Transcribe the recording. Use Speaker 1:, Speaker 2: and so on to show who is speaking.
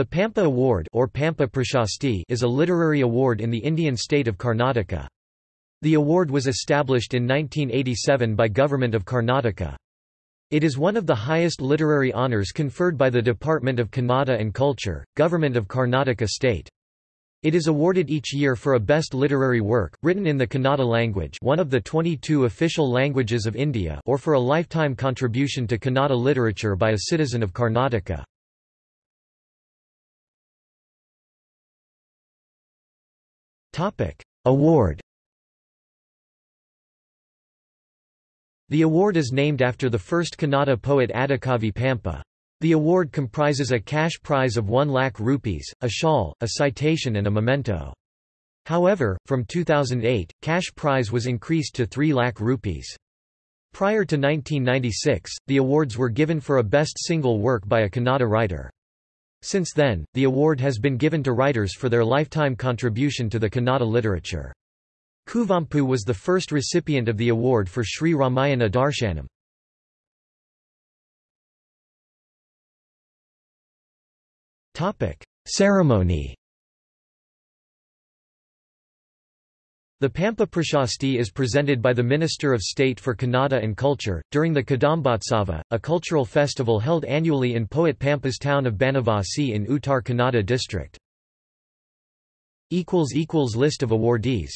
Speaker 1: The Pampa Award or Pampa Prashasti is a literary award in the Indian state of Karnataka. The award was established in 1987 by Government of Karnataka. It is one of the highest literary honours conferred by the Department of Kannada and Culture, Government of Karnataka State. It is awarded each year for a best literary work, written in the Kannada language one of the 22 official languages of India or for a lifetime contribution to Kannada literature by a citizen of Karnataka. Award The award is named after the first Kannada poet Adikavi Pampa. The award comprises a cash prize of 1 lakh rupees, a shawl, a citation and a memento. However, from 2008, cash prize was increased to 3 lakh rupees. Prior to 1996, the awards were given for a best single work by a Kannada writer. Since then, the award has been given to writers for their lifetime contribution to the Kannada literature. Kuvempu was the first recipient of the award for Sri Ramayana Darshanam. Ceremony The Pampa Prashasti is presented by the Minister of State for Kannada and Culture, during the Kadambotsava, a cultural festival held annually in poet Pampa's town of Banavasi in Uttar Kannada district. List of awardees